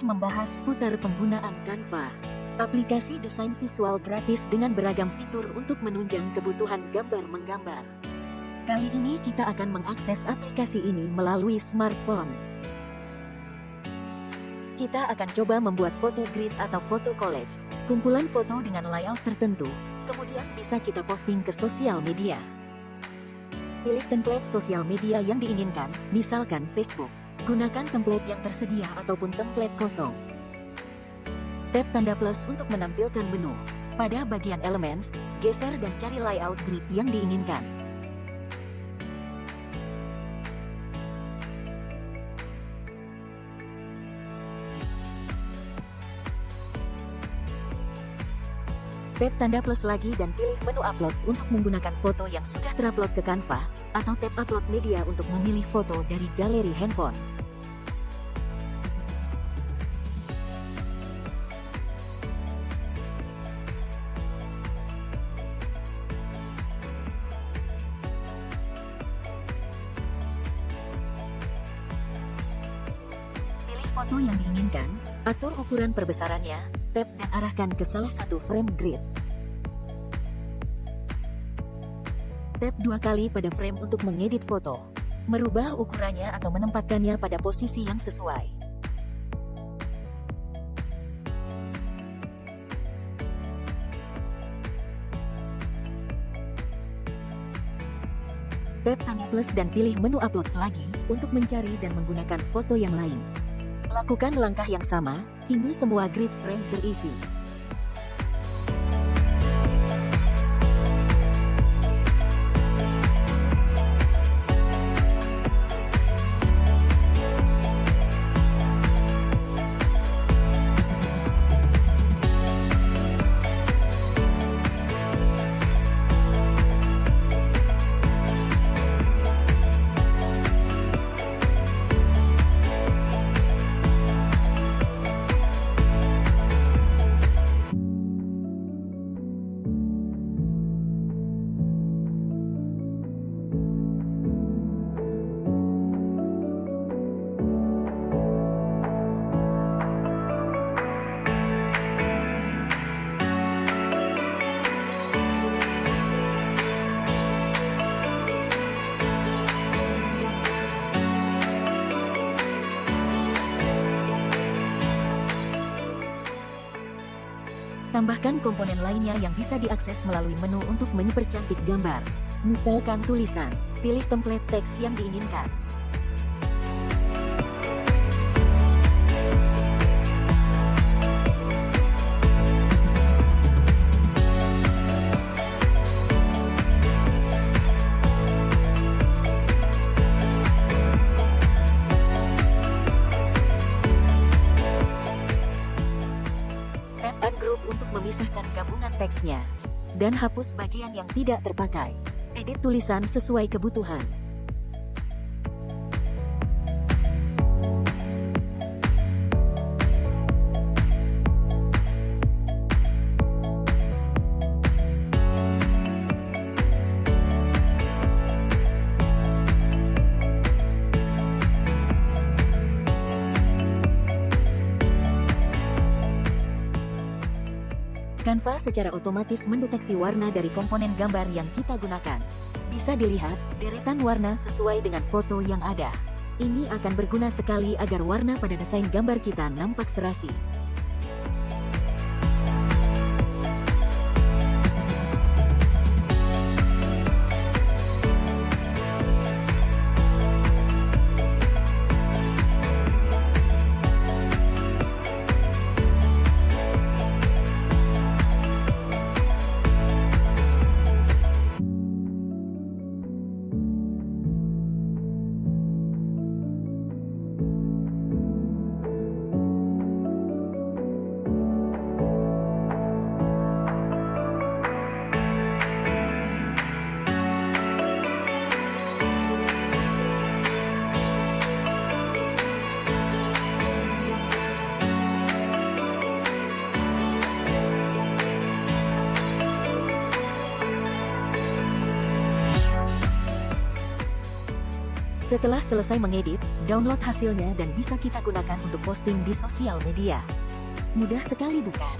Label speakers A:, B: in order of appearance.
A: membahas putar penggunaan Canva. Aplikasi desain visual gratis dengan beragam fitur untuk menunjang kebutuhan gambar menggambar. Kali ini kita akan mengakses aplikasi ini melalui smartphone. Kita akan coba membuat foto grid atau foto collage, kumpulan foto dengan layout tertentu, kemudian bisa kita posting ke sosial media. Pilih template sosial media yang diinginkan, misalkan Facebook. Gunakan template yang tersedia ataupun template kosong. Tap tanda plus untuk menampilkan menu. Pada bagian Elements, geser dan cari layout grid yang diinginkan. Tap tanda plus lagi dan pilih menu Uploads untuk menggunakan foto yang sudah terupload ke Canva, atau tap Upload Media untuk memilih foto dari galeri handphone. Pilih foto yang diinginkan, atur ukuran perbesarannya, tap dan arahkan ke salah satu frame grid. Tap dua kali pada frame untuk mengedit foto, merubah ukurannya atau menempatkannya pada posisi yang sesuai. Tap tanda plus dan pilih menu upload lagi untuk mencari dan menggunakan foto yang lain. Lakukan langkah yang sama, hingga semua grid frame terisi. Tambahkan komponen lainnya yang bisa diakses melalui menu untuk mempercantik gambar. Misalkan tulisan, pilih template teks yang diinginkan. Teksnya. Dan hapus bagian yang tidak terpakai. Edit tulisan sesuai kebutuhan. Canva secara otomatis mendeteksi warna dari komponen gambar yang kita gunakan. Bisa dilihat, deretan warna sesuai dengan foto yang ada. Ini akan berguna sekali agar warna pada desain gambar kita nampak serasi. Setelah selesai mengedit, download hasilnya dan bisa kita gunakan untuk posting di sosial media. Mudah sekali bukan?